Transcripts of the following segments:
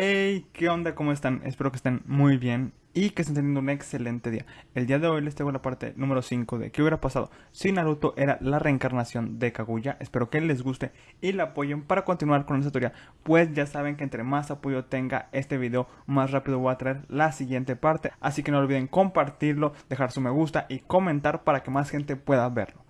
Hey, ¿qué onda? ¿Cómo están? Espero que estén muy bien y que estén teniendo un excelente día. El día de hoy les traigo la parte número 5 de qué hubiera pasado si Naruto era la reencarnación de Kaguya. Espero que les guste y la apoyen para continuar con esta historia, pues ya saben que entre más apoyo tenga este video, más rápido voy a traer la siguiente parte. Así que no olviden compartirlo, dejar su me gusta y comentar para que más gente pueda verlo.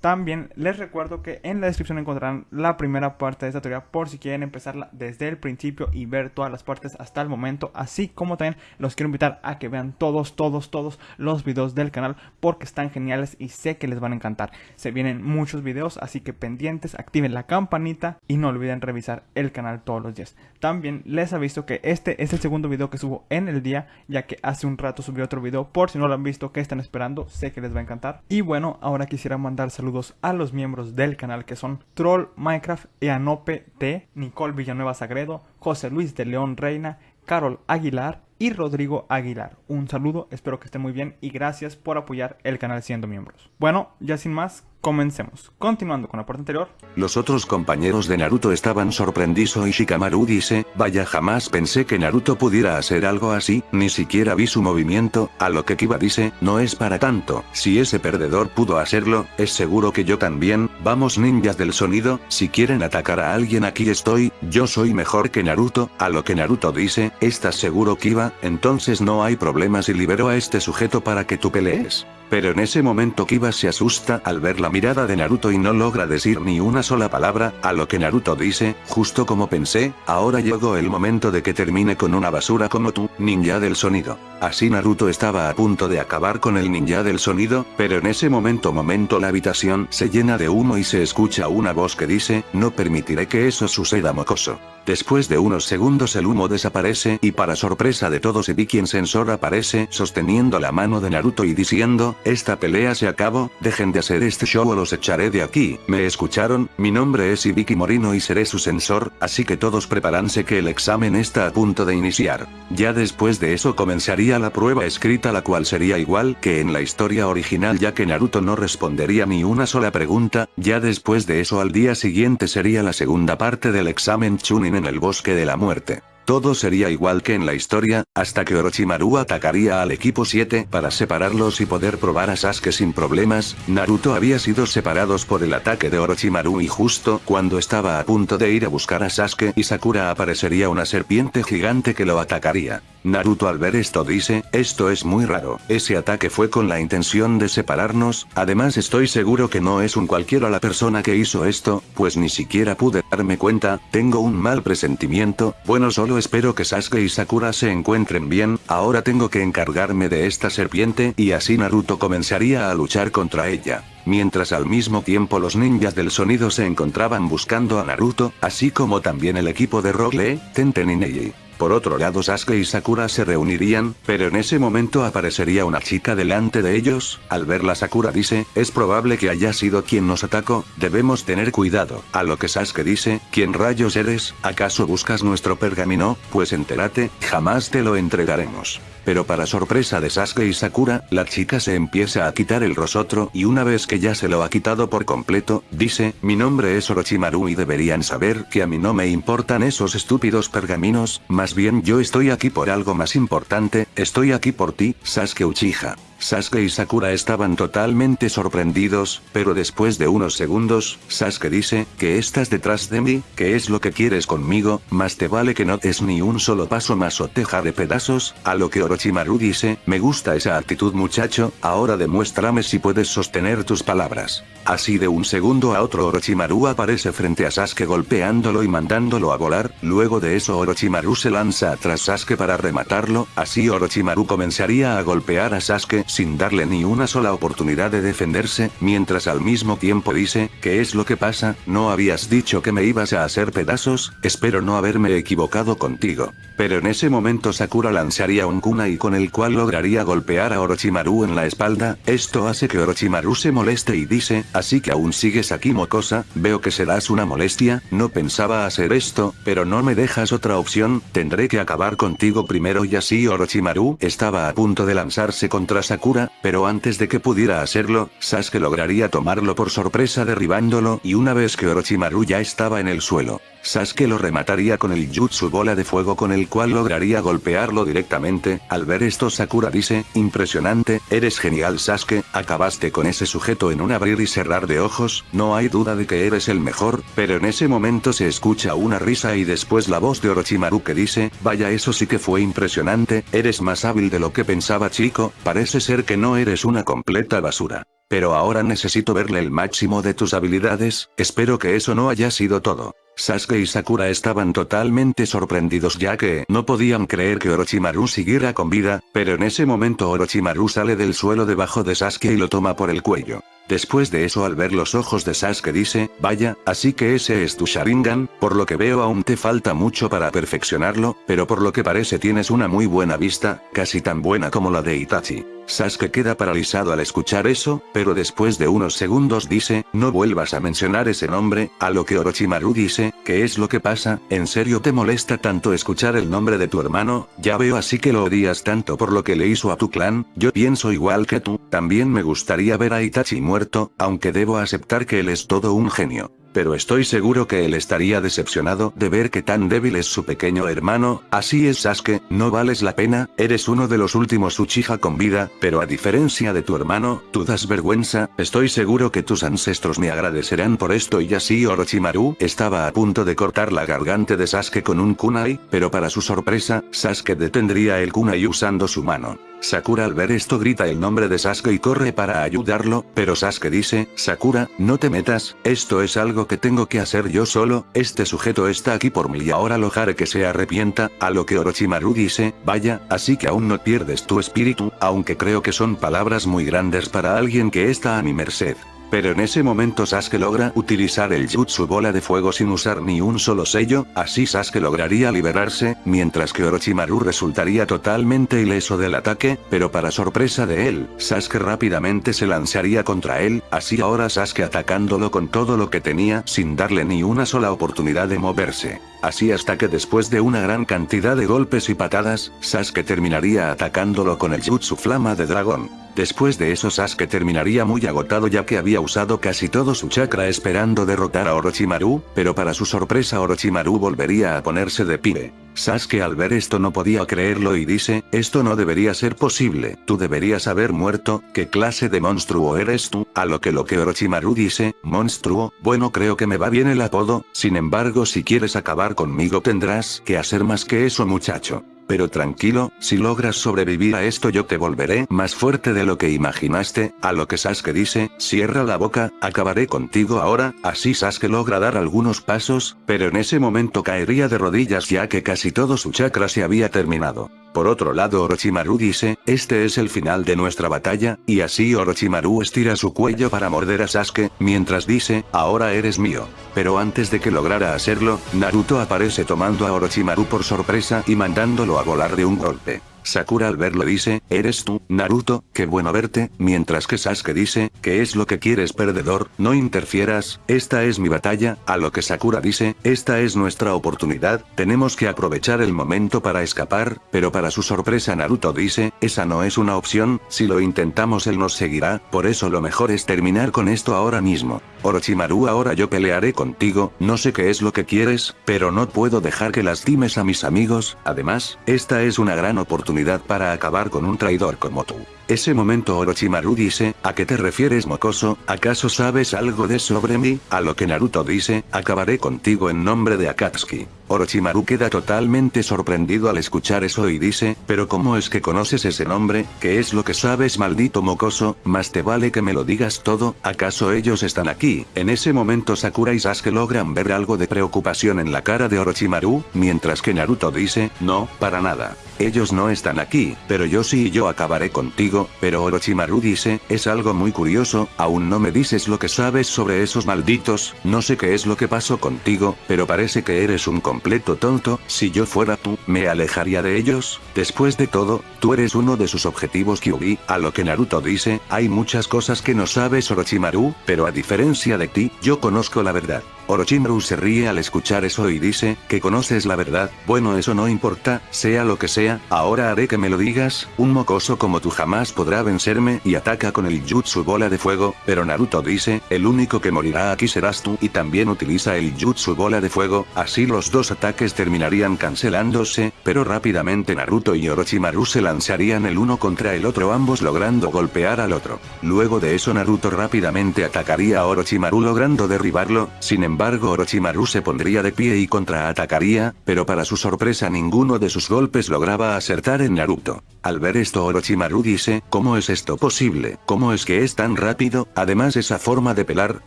También les recuerdo que en la descripción encontrarán la primera parte de esta teoría por si quieren empezarla desde el principio y ver todas las partes hasta el momento. Así como también los quiero invitar a que vean todos, todos, todos los videos del canal porque están geniales y sé que les van a encantar. Se vienen muchos videos, así que pendientes, activen la campanita y no olviden revisar el canal todos los días. También les aviso que este es el segundo video que subo en el día, ya que hace un rato subí otro video por si no lo han visto, que están esperando, sé que les va a encantar. Y bueno, ahora quisiera mandar saludos a los miembros del canal que son Troll Minecraft, Eanope T, Nicole Villanueva Sagredo, José Luis de León Reina, Carol Aguilar y Rodrigo Aguilar. Un saludo, espero que estén muy bien y gracias por apoyar el canal siendo miembros. Bueno, ya sin más, Comencemos. Continuando con la parte anterior. Los otros compañeros de Naruto estaban sorprendidos y Shikamaru dice, vaya jamás pensé que Naruto pudiera hacer algo así, ni siquiera vi su movimiento, a lo que Kiba dice, no es para tanto, si ese perdedor pudo hacerlo, es seguro que yo también, vamos ninjas del sonido, si quieren atacar a alguien aquí estoy, yo soy mejor que Naruto, a lo que Naruto dice, ¿estás seguro Kiba? Entonces no hay problema si libero a este sujeto para que tú pelees. Pero en ese momento Kiba se asusta al ver la mirada de Naruto y no logra decir ni una sola palabra, a lo que Naruto dice, justo como pensé, ahora llegó el momento de que termine con una basura como tú, ninja del sonido. Así Naruto estaba a punto de acabar con el ninja del sonido, pero en ese momento momento la habitación se llena de humo y se escucha una voz que dice, no permitiré que eso suceda mocoso. Después de unos segundos el humo desaparece y para sorpresa de todos Ibiki en sensor aparece sosteniendo la mano de Naruto y diciendo, esta pelea se acabó, dejen de hacer este show o los echaré de aquí, ¿me escucharon? Mi nombre es Ibiki Morino y seré su sensor, así que todos prepáranse que el examen está a punto de iniciar. Ya después de eso comenzaría la prueba escrita la cual sería igual que en la historia original ya que Naruto no respondería ni una sola pregunta, ya después de eso al día siguiente sería la segunda parte del examen Chunin en el bosque de la muerte. Todo sería igual que en la historia, hasta que Orochimaru atacaría al equipo 7 para separarlos y poder probar a Sasuke sin problemas, Naruto había sido separados por el ataque de Orochimaru y justo cuando estaba a punto de ir a buscar a Sasuke y Sakura aparecería una serpiente gigante que lo atacaría. Naruto al ver esto dice, esto es muy raro, ese ataque fue con la intención de separarnos, además estoy seguro que no es un cualquiera la persona que hizo esto, pues ni siquiera pude darme cuenta, tengo un mal presentimiento, bueno solo espero que Sasuke y Sakura se encuentren bien, ahora tengo que encargarme de esta serpiente y así Naruto comenzaría a luchar contra ella. Mientras al mismo tiempo los ninjas del sonido se encontraban buscando a Naruto, así como también el equipo de Lee, Tenten y Neji. Por otro lado Sasuke y Sakura se reunirían, pero en ese momento aparecería una chica delante de ellos, al verla Sakura dice, es probable que haya sido quien nos atacó, debemos tener cuidado, a lo que Sasuke dice, ¿quién rayos eres? ¿Acaso buscas nuestro pergamino? Pues entérate, jamás te lo entregaremos. Pero para sorpresa de Sasuke y Sakura, la chica se empieza a quitar el rosotro y una vez que ya se lo ha quitado por completo, dice, mi nombre es Orochimaru y deberían saber que a mí no me importan esos estúpidos pergaminos, más bien yo estoy aquí por algo más importante, estoy aquí por ti, Sasuke Uchiha. Sasuke y Sakura estaban totalmente sorprendidos, pero después de unos segundos, Sasuke dice, que estás detrás de mí, que es lo que quieres conmigo, más te vale que no des ni un solo paso más o te de pedazos, a lo que Orochimaru dice, me gusta esa actitud muchacho, ahora demuéstrame si puedes sostener tus palabras. Así de un segundo a otro Orochimaru aparece frente a Sasuke golpeándolo y mandándolo a volar, luego de eso Orochimaru se lanza tras Sasuke para rematarlo, así Orochimaru comenzaría a golpear a Sasuke sin darle ni una sola oportunidad de defenderse, mientras al mismo tiempo dice, ¿qué es lo que pasa? ¿No habías dicho que me ibas a hacer pedazos? Espero no haberme equivocado contigo. Pero en ese momento Sakura lanzaría un kunai con el cual lograría golpear a Orochimaru en la espalda, esto hace que Orochimaru se moleste y dice, así que aún sigues aquí mocosa, veo que serás una molestia, no pensaba hacer esto, pero no me dejas otra opción, tendré que acabar contigo primero y así Orochimaru estaba a punto de lanzarse contra Sakura Sakura, pero antes de que pudiera hacerlo, Sasuke lograría tomarlo por sorpresa derribándolo y una vez que Orochimaru ya estaba en el suelo, Sasuke lo remataría con el jutsu bola de fuego con el cual lograría golpearlo directamente, al ver esto Sakura dice, impresionante, eres genial Sasuke, acabaste con ese sujeto en un abrir y cerrar de ojos, no hay duda de que eres el mejor, pero en ese momento se escucha una risa y después la voz de Orochimaru que dice, vaya eso sí que fue impresionante, eres más hábil de lo que pensaba chico, parece ser que no eres una completa basura. Pero ahora necesito verle el máximo de tus habilidades, espero que eso no haya sido todo. Sasuke y Sakura estaban totalmente sorprendidos ya que no podían creer que Orochimaru siguiera con vida, pero en ese momento Orochimaru sale del suelo debajo de Sasuke y lo toma por el cuello. Después de eso al ver los ojos de Sasuke dice, vaya, así que ese es tu Sharingan, por lo que veo aún te falta mucho para perfeccionarlo, pero por lo que parece tienes una muy buena vista, casi tan buena como la de Itachi. Sasuke queda paralizado al escuchar eso, pero después de unos segundos dice, no vuelvas a mencionar ese nombre, a lo que Orochimaru dice, ¿qué es lo que pasa? ¿En serio te molesta tanto escuchar el nombre de tu hermano? Ya veo así que lo odias tanto por lo que le hizo a tu clan, yo pienso igual que tú, también me gustaría ver a Itachi muerto, aunque debo aceptar que él es todo un genio pero estoy seguro que él estaría decepcionado de ver que tan débil es su pequeño hermano, así es Sasuke, no vales la pena, eres uno de los últimos Uchiha con vida, pero a diferencia de tu hermano, tú das vergüenza, estoy seguro que tus ancestros me agradecerán por esto y así Orochimaru estaba a punto de cortar la garganta de Sasuke con un kunai, pero para su sorpresa, Sasuke detendría el kunai usando su mano. Sakura al ver esto grita el nombre de Sasuke y corre para ayudarlo, pero Sasuke dice, Sakura, no te metas, esto es algo que tengo que hacer yo solo, este sujeto está aquí por mí y ahora lo haré que se arrepienta, a lo que Orochimaru dice, vaya, así que aún no pierdes tu espíritu, aunque creo que son palabras muy grandes para alguien que está a mi merced. Pero en ese momento Sasuke logra utilizar el Jutsu bola de fuego sin usar ni un solo sello, así Sasuke lograría liberarse, mientras que Orochimaru resultaría totalmente ileso del ataque, pero para sorpresa de él, Sasuke rápidamente se lanzaría contra él, así ahora Sasuke atacándolo con todo lo que tenía sin darle ni una sola oportunidad de moverse. Así hasta que después de una gran cantidad de golpes y patadas, Sasuke terminaría atacándolo con el Jutsu Flama de Dragón. Después de eso Sasuke terminaría muy agotado ya que había usado casi todo su chakra esperando derrotar a Orochimaru, pero para su sorpresa Orochimaru volvería a ponerse de pie. Sasuke al ver esto no podía creerlo y dice, esto no debería ser posible, tú deberías haber muerto, ¿qué clase de monstruo eres tú? A lo que lo que Orochimaru dice, monstruo, bueno creo que me va bien el apodo, sin embargo si quieres acabar conmigo tendrás que hacer más que eso muchacho. Pero tranquilo, si logras sobrevivir a esto yo te volveré más fuerte de lo que imaginaste, a lo que Sasuke dice, cierra la boca, acabaré contigo ahora, así Sasuke logra dar algunos pasos, pero en ese momento caería de rodillas ya que casi todo su chakra se había terminado. Por otro lado Orochimaru dice, este es el final de nuestra batalla, y así Orochimaru estira su cuello para morder a Sasuke, mientras dice, ahora eres mío. Pero antes de que lograra hacerlo, Naruto aparece tomando a Orochimaru por sorpresa y mandándolo a volar de un golpe. Sakura al verlo dice, eres tú, Naruto, qué bueno verte, mientras que Sasuke dice, ¿qué es lo que quieres perdedor? No interfieras, esta es mi batalla, a lo que Sakura dice, esta es nuestra oportunidad, tenemos que aprovechar el momento para escapar, pero para su sorpresa Naruto dice, esa no es una opción, si lo intentamos él nos seguirá, por eso lo mejor es terminar con esto ahora mismo. Orochimaru ahora yo pelearé contigo, no sé qué es lo que quieres, pero no puedo dejar que lastimes a mis amigos, además, esta es una gran oportunidad para acabar con un traidor como tú. Ese momento Orochimaru dice, ¿a qué te refieres mocoso? ¿Acaso sabes algo de sobre mí? A lo que Naruto dice, acabaré contigo en nombre de Akatsuki. Orochimaru queda totalmente sorprendido al escuchar eso y dice, pero ¿cómo es que conoces ese nombre? ¿Qué es lo que sabes maldito mocoso? Más te vale que me lo digas todo, ¿acaso ellos están aquí? En ese momento Sakura y Sasuke logran ver algo de preocupación en la cara de Orochimaru, mientras que Naruto dice, no, para nada. Ellos no están aquí, pero yo sí y yo acabaré contigo, pero Orochimaru dice, es algo muy curioso, aún no me dices lo que sabes sobre esos malditos, no sé qué es lo que pasó contigo, pero parece que eres un completo tonto, si yo fuera tú, me alejaría de ellos, después de todo, tú eres uno de sus objetivos Kyuubi, a lo que Naruto dice, hay muchas cosas que no sabes Orochimaru, pero a diferencia de ti, yo conozco la verdad. Orochimaru se ríe al escuchar eso y dice, que conoces la verdad, bueno eso no importa, sea lo que sea, ahora haré que me lo digas, un mocoso como tú jamás podrá vencerme y ataca con el jutsu bola de fuego, pero Naruto dice, el único que morirá aquí serás tú y también utiliza el jutsu bola de fuego, así los dos ataques terminarían cancelándose, pero rápidamente Naruto y Orochimaru se lanzarían el uno contra el otro ambos logrando golpear al otro. Luego de eso Naruto rápidamente atacaría a Orochimaru logrando derribarlo, sin embargo Orochimaru se pondría de pie y contraatacaría, pero para su sorpresa ninguno de sus golpes lograba acertar en Naruto. Al ver esto Orochimaru dice, ¿cómo es esto posible? ¿Cómo es que es tan rápido? Además esa forma de pelar,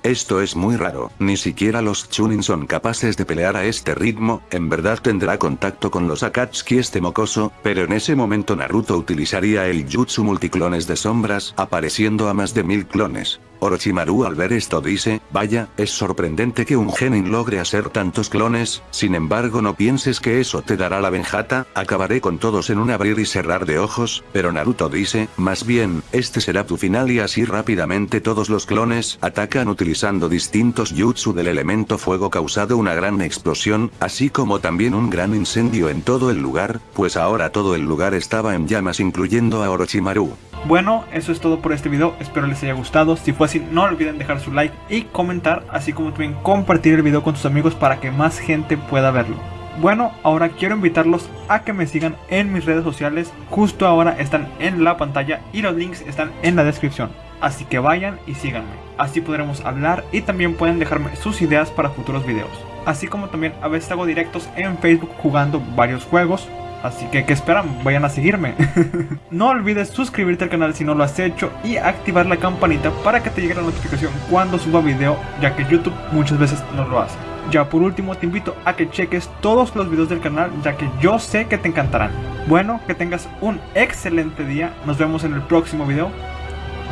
esto es muy raro, ni siquiera los Chunin son capaces de pelear a este ritmo, en verdad tendrá contacto con los Akatsuki este mocoso, pero en ese momento Naruto utilizaría el Jutsu multiclones de sombras, apareciendo a más de mil clones. Orochimaru al ver esto dice, vaya, es sorprendente que un genin logre hacer tantos clones, sin embargo no pienses que eso te dará la venjata, acabaré con todos en un abrir y cerrar de ojos, pero Naruto dice, más bien, este será tu final y así rápidamente todos los clones atacan utilizando distintos jutsu del elemento fuego causado una gran explosión, así como también un gran incendio en todo el lugar, pues ahora todo el lugar estaba en llamas incluyendo a Orochimaru. Bueno, eso es todo por este video, espero les haya gustado, si fue así no olviden dejar su like y comentar, así como también compartir el video con tus amigos para que más gente pueda verlo. Bueno, ahora quiero invitarlos a que me sigan en mis redes sociales, justo ahora están en la pantalla y los links están en la descripción. Así que vayan y síganme, así podremos hablar y también pueden dejarme sus ideas para futuros videos. Así como también a veces hago directos en Facebook jugando varios juegos, Así que, ¿qué esperan? Vayan a seguirme. no olvides suscribirte al canal si no lo has hecho y activar la campanita para que te llegue la notificación cuando suba video, ya que YouTube muchas veces no lo hace. Ya por último te invito a que cheques todos los videos del canal, ya que yo sé que te encantarán. Bueno, que tengas un excelente día, nos vemos en el próximo video.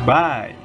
Bye.